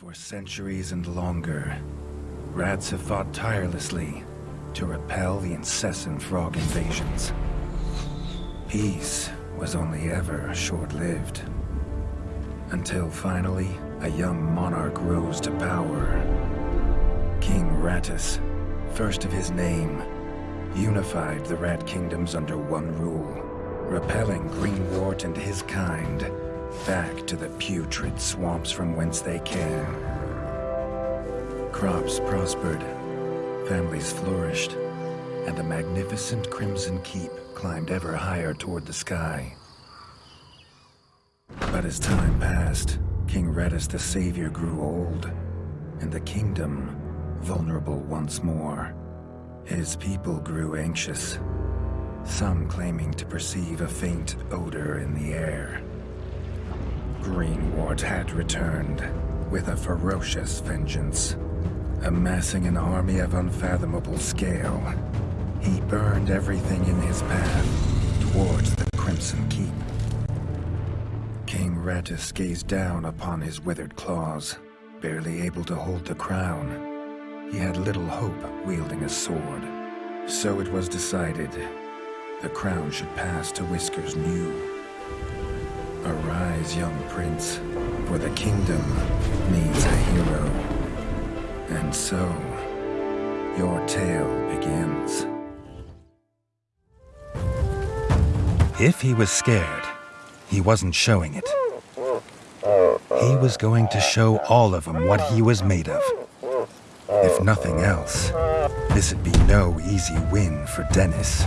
For centuries and longer, rats have fought tirelessly to repel the incessant frog invasions. Peace was only ever short-lived. Until finally, a young monarch rose to power. King Rattus, first of his name, unified the Rat Kingdoms under one rule, repelling Greenwart and his kind back to the putrid swamps from whence they came. Crops prospered, families flourished, and the magnificent Crimson Keep climbed ever higher toward the sky. But as time passed, King Rattus the Savior grew old, and the kingdom vulnerable once more. His people grew anxious, some claiming to perceive a faint odor in the air. Greenwart had returned with a ferocious vengeance. Amassing an army of unfathomable scale, he burned everything in his path towards the Crimson Keep. King Rattus gazed down upon his withered claws, barely able to hold the crown. He had little hope wielding a sword. So it was decided the crown should pass to Whiskers New. Arise, young prince, for the kingdom needs a hero. And so, your tale begins. If he was scared, he wasn't showing it. He was going to show all of them what he was made of. If nothing else, this'd be no easy win for Dennis.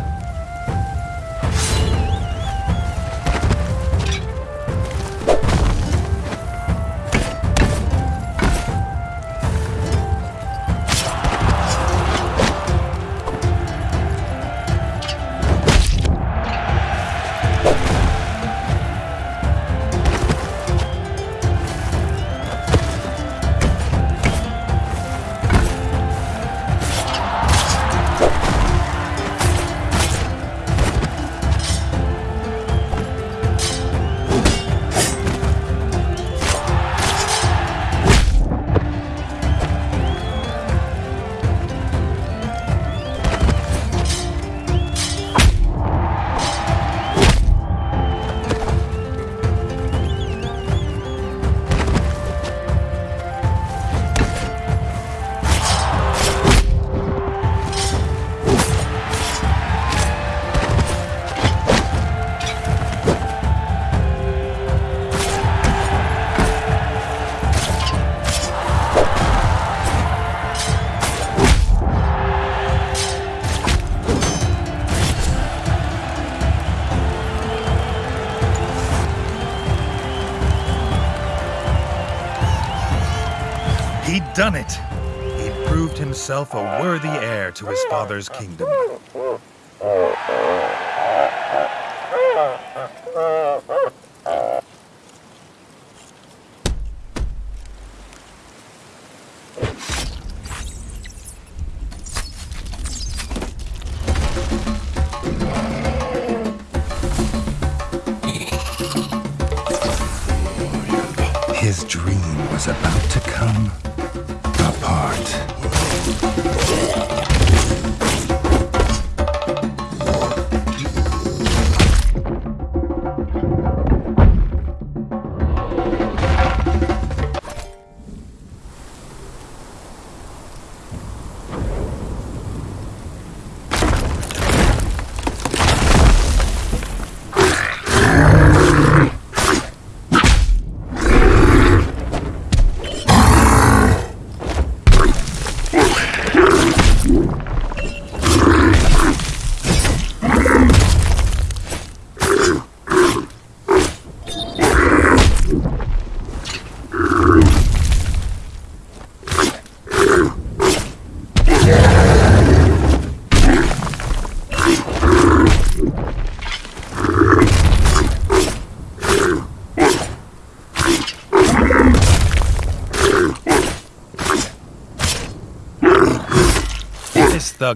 He'd done it. He'd proved himself a worthy heir to his father's kingdom.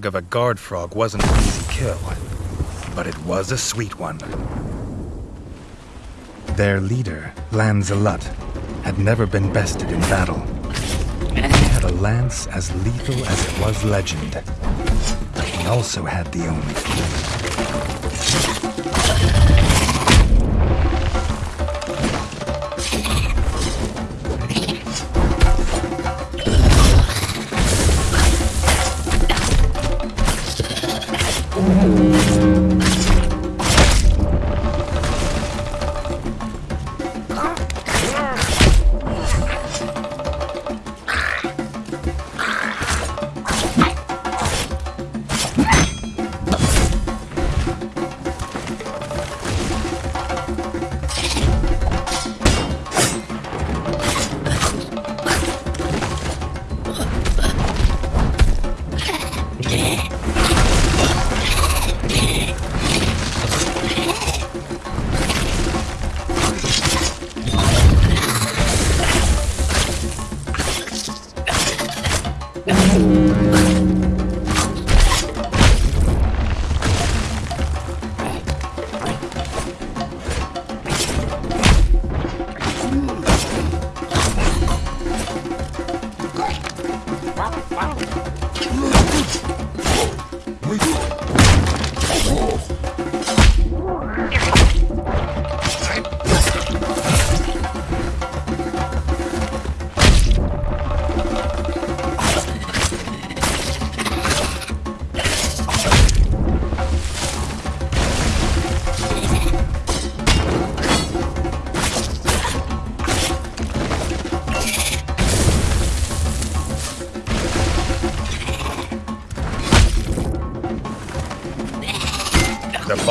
Of a guard frog wasn't an easy kill, but it was a sweet one. Their leader, Lanzalut, had never been bested in battle, He had a lance as lethal as it was legend. but He also had the only key. The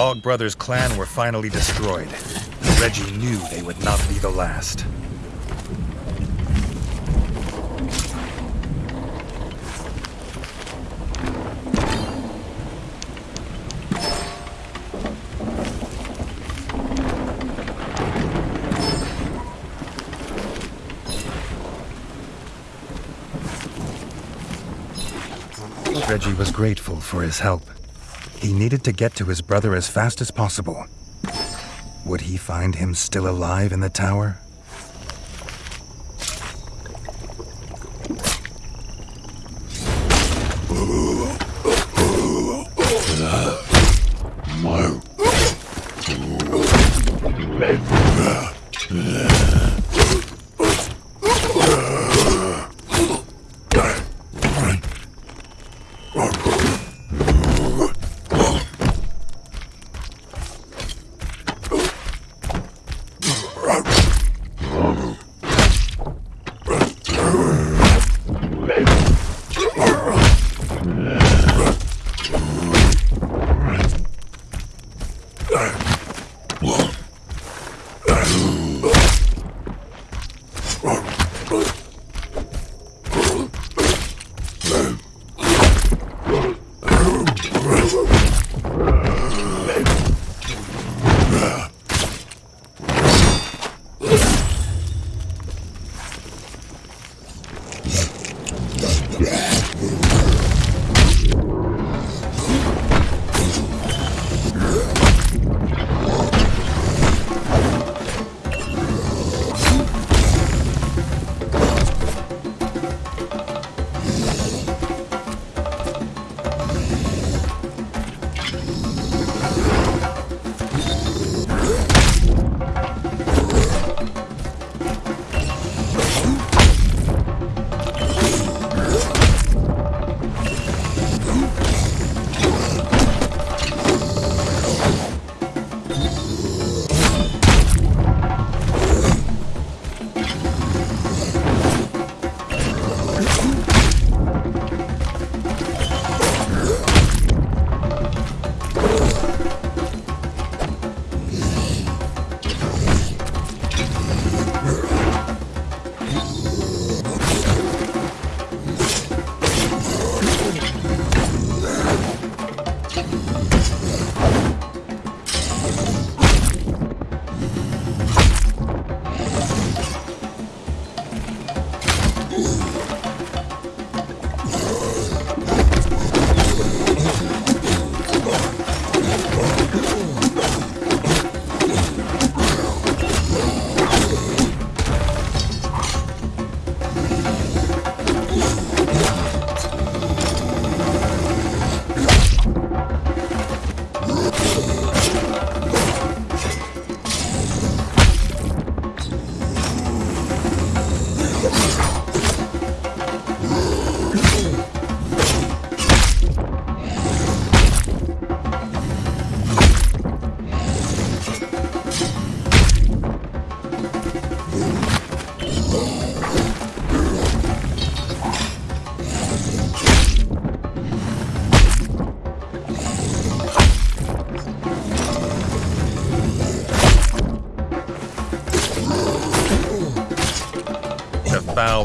Bog Brothers clan were finally destroyed. Redgi knew they would not be the last. Redgi was grateful for his help. Needed to get to his brother as fast as possible. Would he find him still alive in the tower?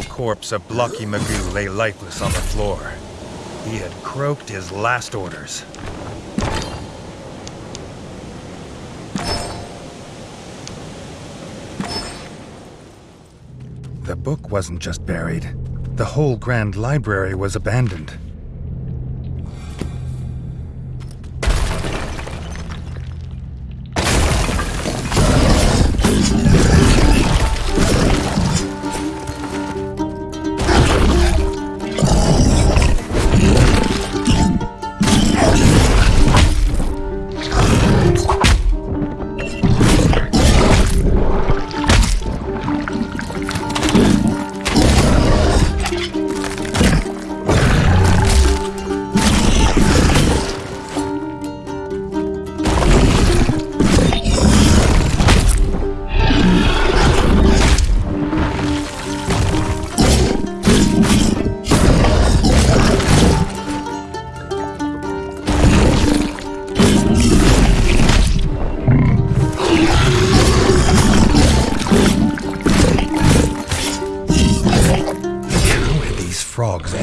Corpse of Blocky Magoo lay lifeless on the floor. He had croaked his last orders. The book wasn't just buried. The whole Grand Library was abandoned.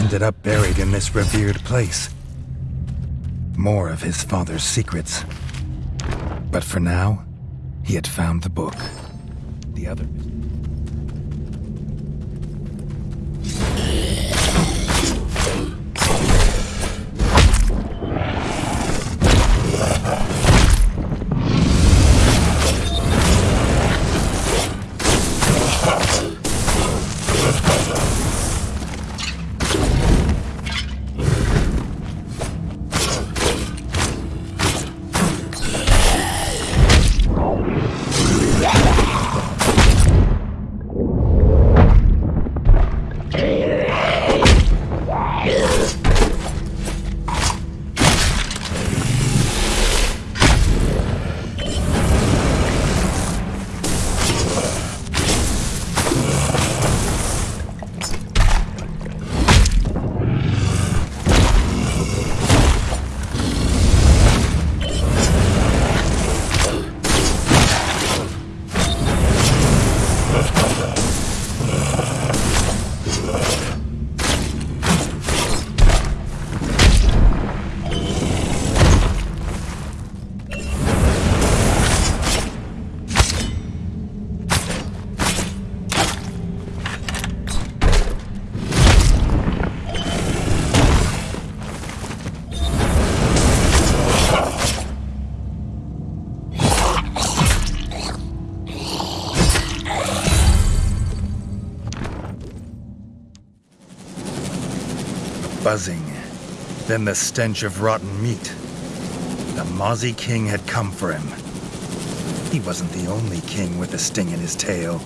Ended up buried in this revered place. More of his father's secrets. But for now, he had found the book. The other... then the stench of rotten meat. The Mozzie King had come for him. He wasn't the only king with a sting in his tail.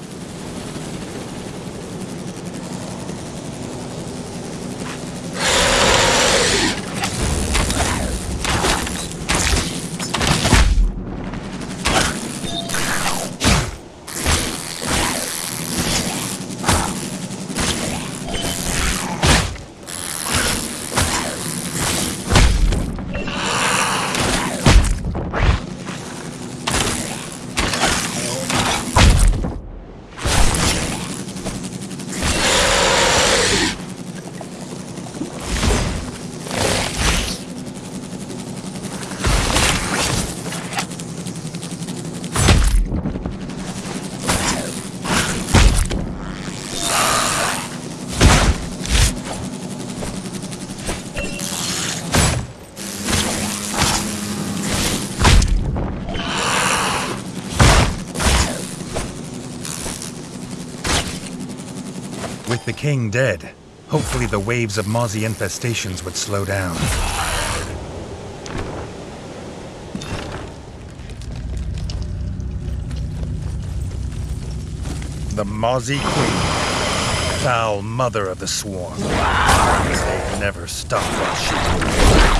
King dead, hopefully the waves of Mozzie infestations would slow down. The Mozzie Queen, foul mother of the swarm. They never stop while she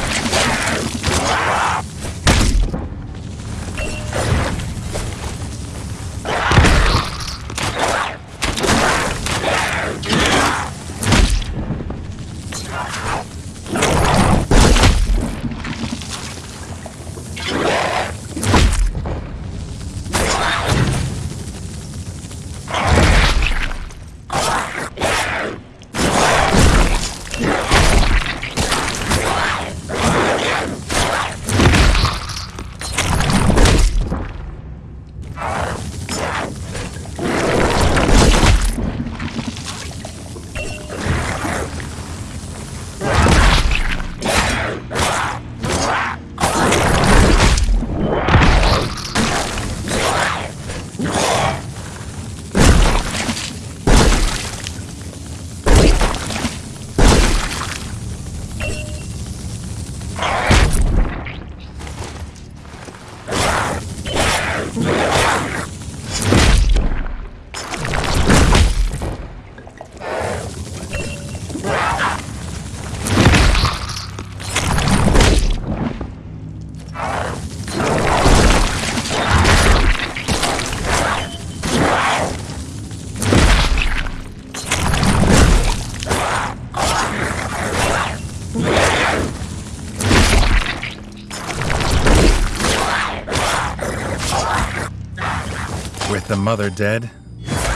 mother dead,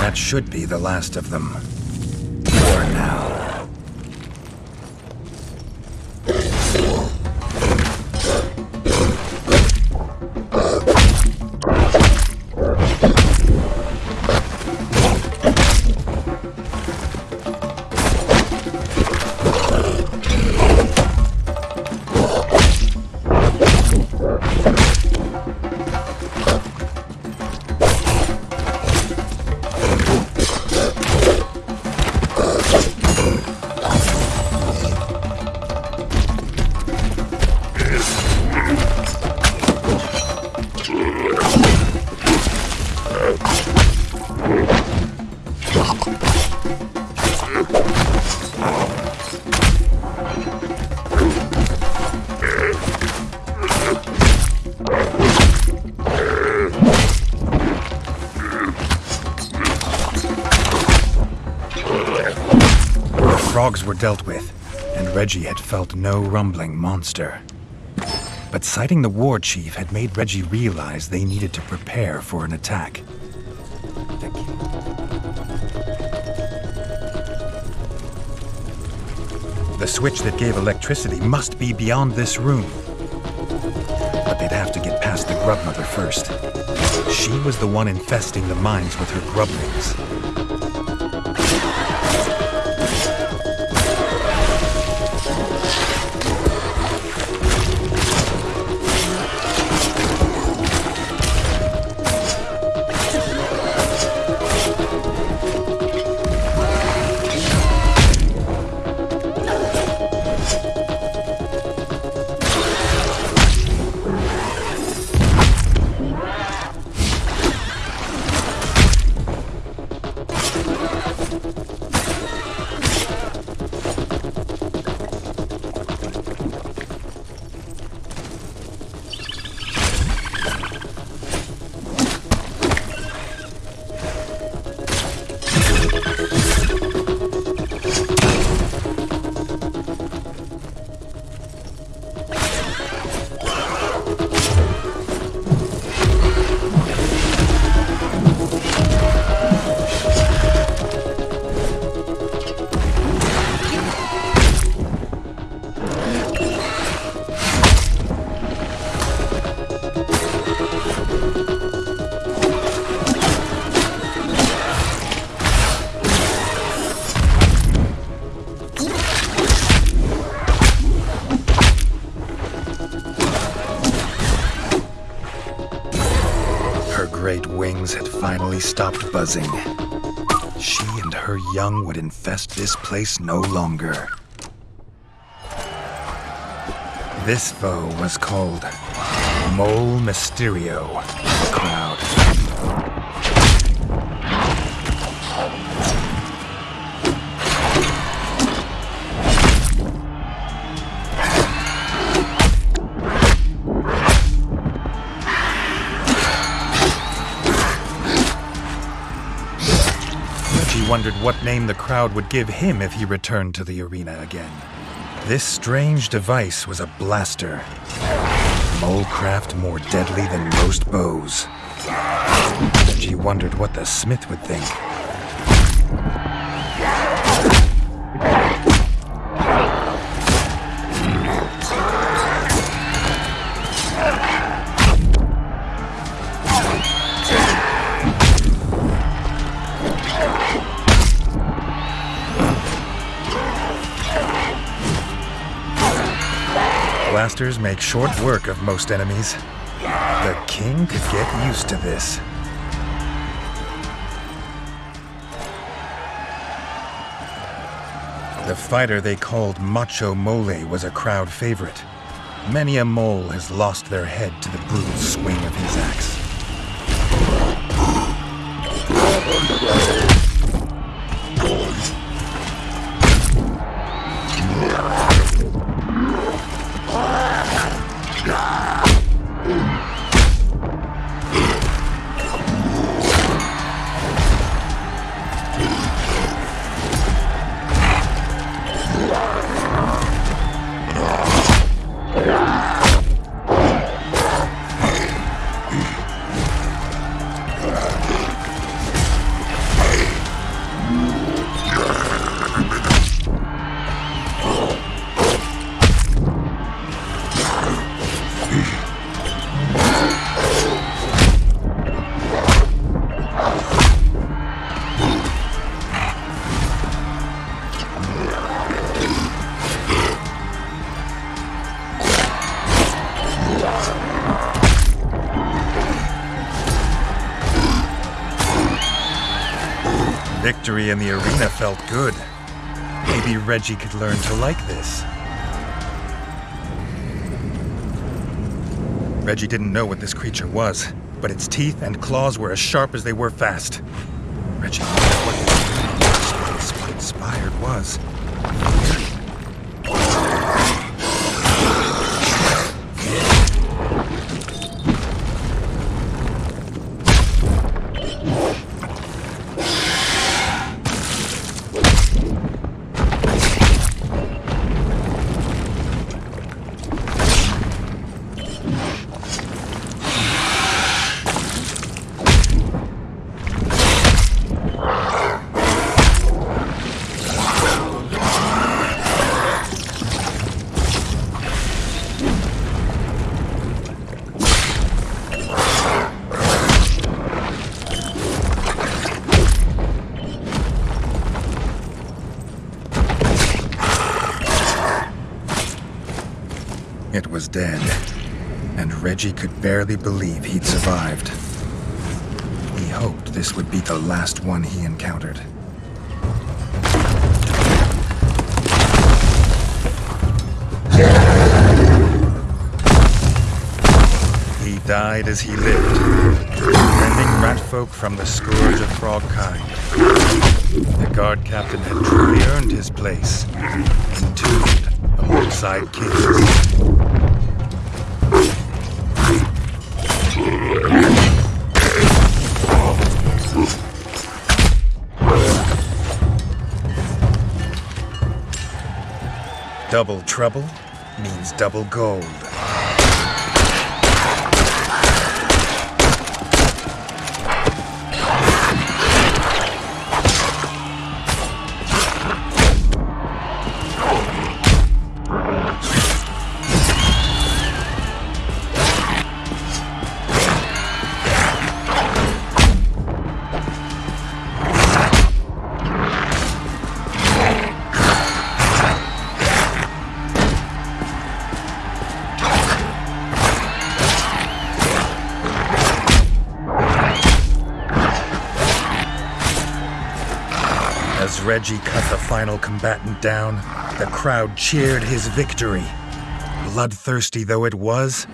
that should be the last of them. Redgi had felt no rumbling monster. But sighting the war chief had made Redgi realize they needed to prepare for an attack. The switch that gave electricity must be beyond this room. But they'd have to get past the grub mother first. She was the one infesting the mines with her grublings. Buzzing. She and her young would infest this place no longer. This foe was called Mole Mysterio, wondered what name the crowd would give him if he returned to the arena again. This strange device was a blaster. Molecraft more deadly than most bows. She wondered what the smith would think. Blasters make short work of most enemies. The king could get used to this. The fighter they called Macho Mole was a crowd favorite. Many a mole has lost their head to the brutal swing of his axe. In the arena felt good. Maybe Redgi could learn to like this. Redgi didn't know what this creature was, but its teeth and claws were as sharp as they were fast. Redgi knew what this inspired was. Dead, and Redgi could barely believe he'd survived. He hoped this would be the last one he encountered. He died as he lived, defending ratfolk from the scourge of frog kind. The guard captain had truly earned his place, entombed alongside kings. Double trouble means double gold. Redgi cut the final combatant down, the crowd cheered his victory. Bloodthirsty though it was,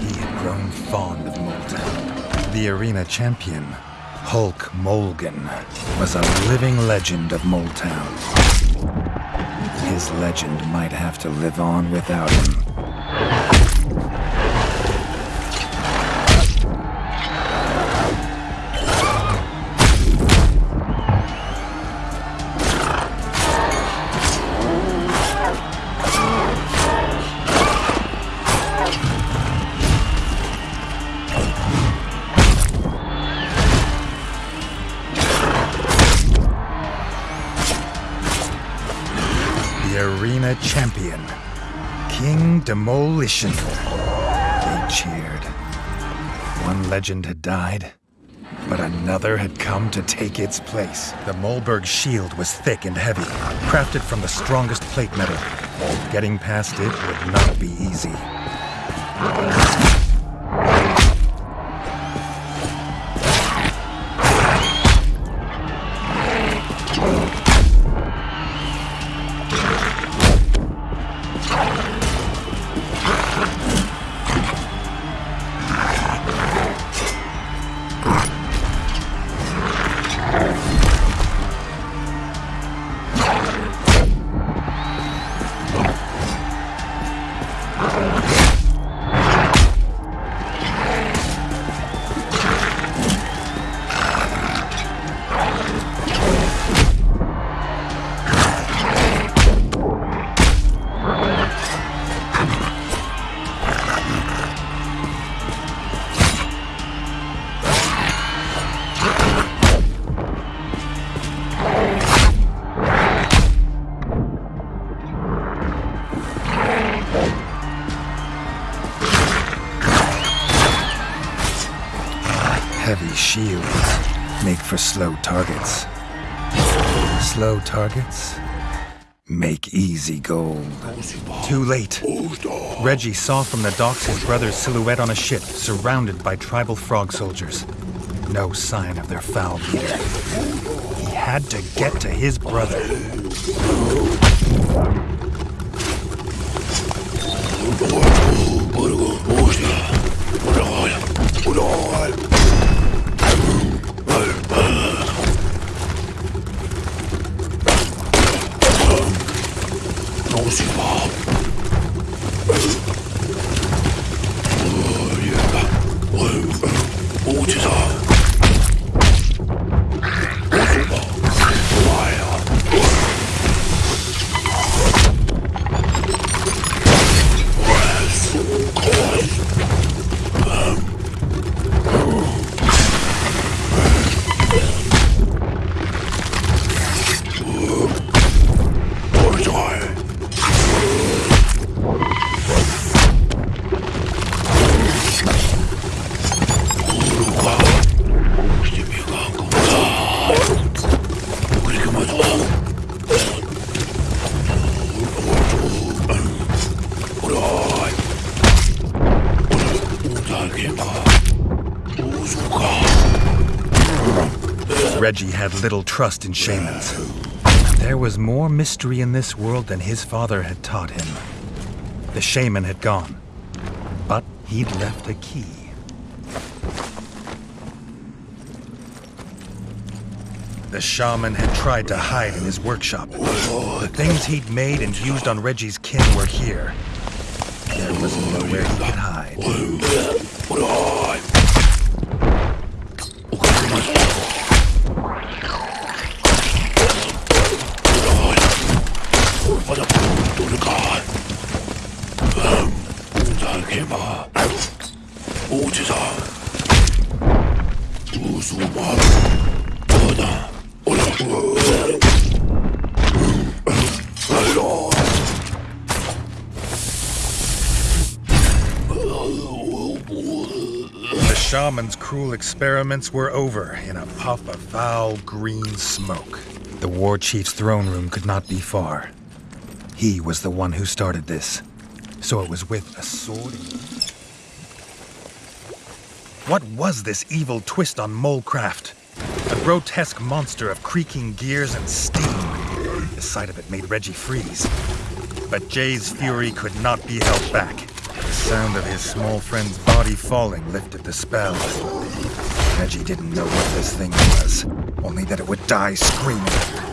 he had grown fond of Moletown. The arena champion, Hulk Molgan, was a living legend of Moletown. His legend might have to live on without him. Arena champion, King Demolition. They cheered. One legend had died, but another had come to take its place. The Molberg shield was thick and heavy, crafted from the strongest plate metal. Getting past it would not be easy. Targets. Slow targets make easy gold. Too late. Redgi saw from the docks his brother's silhouette on a ship surrounded by tribal frog soldiers. No sign of their foul leader. He had to get to his brother. Redgi had little trust in shamans. There was more mystery in this world than his father had taught him. The shaman had gone, but he'd left a key. The shaman had tried to hide in his workshop. The things he'd made and used on Redgi's kin were here. There was nowhere he could hide. Shaman's cruel experiments were over in a puff of foul green smoke. The war chief's throne room could not be far. He was the one who started this, so it was with a sword. What was this evil twist on Molecraft? A grotesque monster of creaking gears and steam. The sight of it made Redgi freeze. But Jay's fury could not be held back. Sound of his small friend's body falling lifted the spell. Redgi didn't know what this thing was, only that it would die screaming.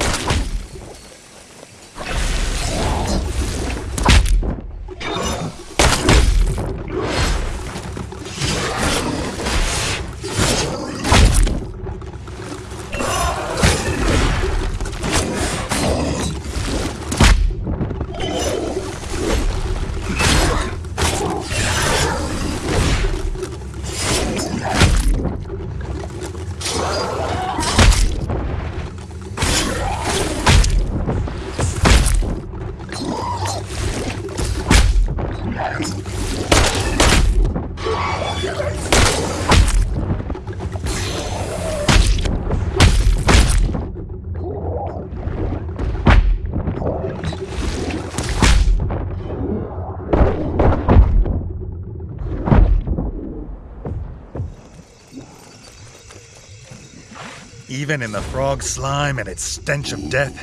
Even in the frog slime and its stench of death,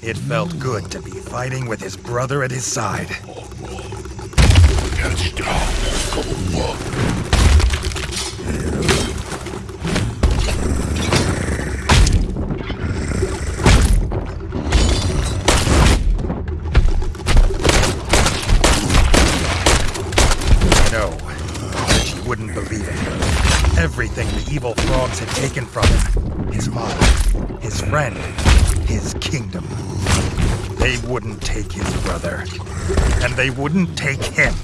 it felt good to be fighting with his brother at his side. Wouldn't take his brother, and they wouldn't take him.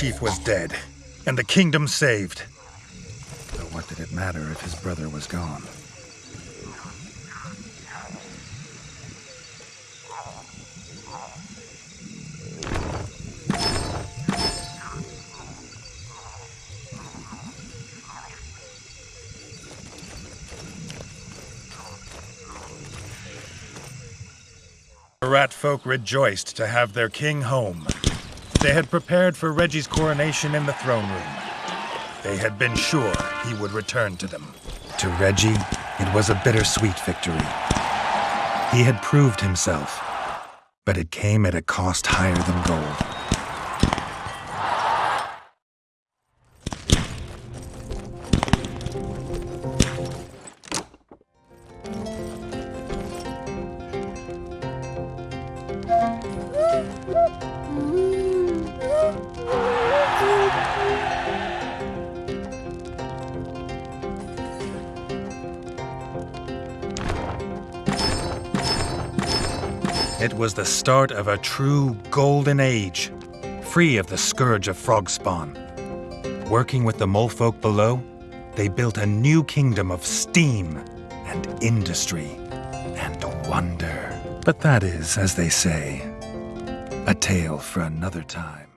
Chief was dead, and the kingdom saved. But what did it matter if his brother was gone? The rat folk rejoiced to have their king home. They had prepared for Redgi's coronation in the throne room. They had been sure he would return to them. To Redgi, it was a bittersweet victory. He had proved himself, but it came at a cost higher than gold. Was the start of a true golden age, free of the scourge of frog spawn. Working with the molefolk below, they built a new kingdom of steam and industry and wonder. But that is, as they say, a tale for another time.